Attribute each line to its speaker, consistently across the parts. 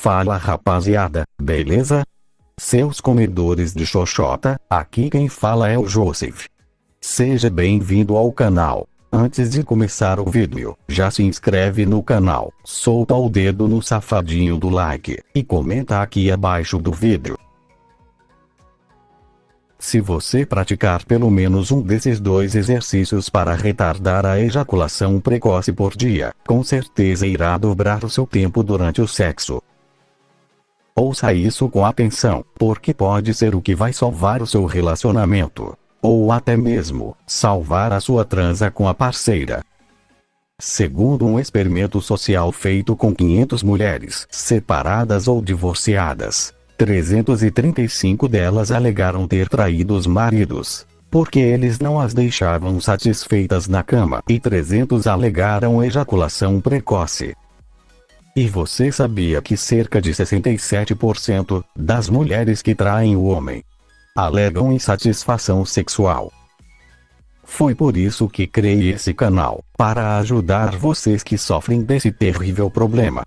Speaker 1: Fala rapaziada, beleza? Seus comedores de xoxota, aqui quem fala é o Joseph. Seja bem-vindo ao canal. Antes de começar o vídeo, já se inscreve no canal, solta o dedo no safadinho do like, e comenta aqui abaixo do vídeo. Se você praticar pelo menos um desses dois exercícios para retardar a ejaculação precoce por dia, com certeza irá dobrar o seu tempo durante o sexo. Ouça isso com atenção, porque pode ser o que vai salvar o seu relacionamento. Ou até mesmo, salvar a sua transa com a parceira. Segundo um experimento social feito com 500 mulheres, separadas ou divorciadas, 335 delas alegaram ter traído os maridos, porque eles não as deixavam satisfeitas na cama, e 300 alegaram ejaculação precoce. E você sabia que cerca de 67% das mulheres que traem o homem alegam insatisfação sexual? Foi por isso que criei esse canal, para ajudar vocês que sofrem desse terrível problema.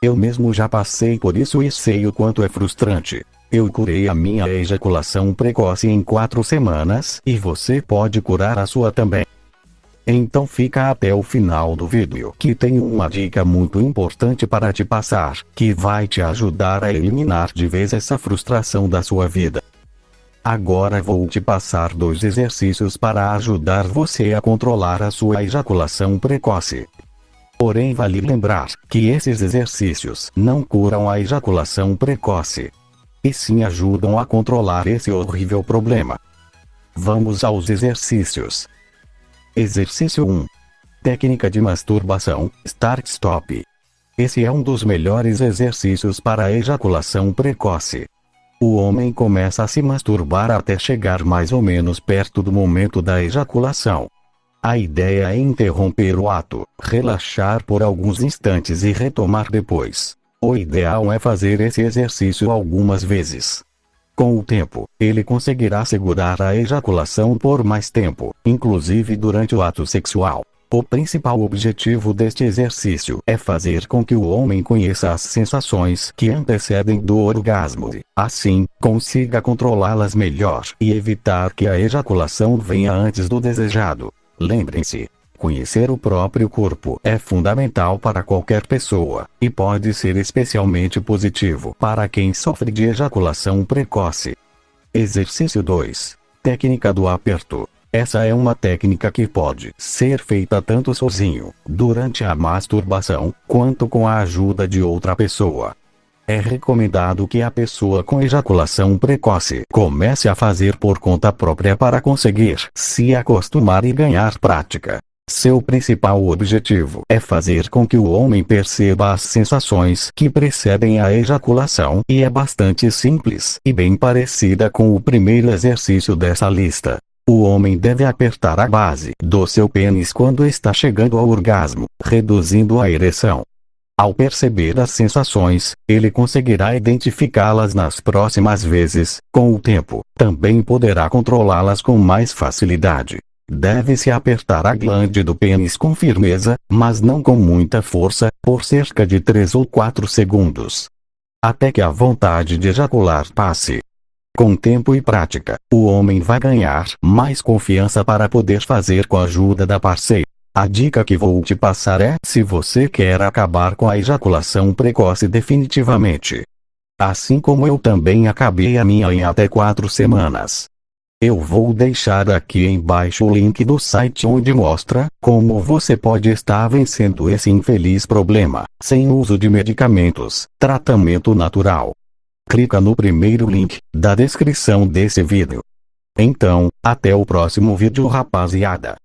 Speaker 1: Eu mesmo já passei por isso e sei o quanto é frustrante. Eu curei a minha ejaculação precoce em 4 semanas e você pode curar a sua também. Então fica até o final do vídeo que tem uma dica muito importante para te passar, que vai te ajudar a eliminar de vez essa frustração da sua vida. Agora vou te passar dois exercícios para ajudar você a controlar a sua ejaculação precoce. Porém vale lembrar que esses exercícios não curam a ejaculação precoce. E sim ajudam a controlar esse horrível problema. Vamos aos exercícios. Exercício 1. Técnica de masturbação, Start-Stop. Esse é um dos melhores exercícios para a ejaculação precoce. O homem começa a se masturbar até chegar mais ou menos perto do momento da ejaculação. A ideia é interromper o ato, relaxar por alguns instantes e retomar depois. O ideal é fazer esse exercício algumas vezes. Com o tempo, ele conseguirá segurar a ejaculação por mais tempo, inclusive durante o ato sexual. O principal objetivo deste exercício é fazer com que o homem conheça as sensações que antecedem do orgasmo e, assim, consiga controlá-las melhor e evitar que a ejaculação venha antes do desejado. Lembrem-se, Conhecer o próprio corpo é fundamental para qualquer pessoa, e pode ser especialmente positivo para quem sofre de ejaculação precoce. Exercício 2. Técnica do aperto. Essa é uma técnica que pode ser feita tanto sozinho, durante a masturbação, quanto com a ajuda de outra pessoa. É recomendado que a pessoa com ejaculação precoce comece a fazer por conta própria para conseguir se acostumar e ganhar prática. Seu principal objetivo é fazer com que o homem perceba as sensações que precedem a ejaculação e é bastante simples e bem parecida com o primeiro exercício dessa lista. O homem deve apertar a base do seu pênis quando está chegando ao orgasmo, reduzindo a ereção. Ao perceber as sensações, ele conseguirá identificá-las nas próximas vezes, com o tempo, também poderá controlá-las com mais facilidade. Deve-se apertar a glande do pênis com firmeza, mas não com muita força, por cerca de 3 ou 4 segundos. Até que a vontade de ejacular passe. Com tempo e prática, o homem vai ganhar mais confiança para poder fazer com a ajuda da parceira. A dica que vou te passar é se você quer acabar com a ejaculação precoce definitivamente. Assim como eu também acabei a minha em até 4 semanas. Eu vou deixar aqui embaixo o link do site onde mostra como você pode estar vencendo esse infeliz problema, sem uso de medicamentos, tratamento natural. Clica no primeiro link da descrição desse vídeo. Então, até o próximo vídeo rapaziada.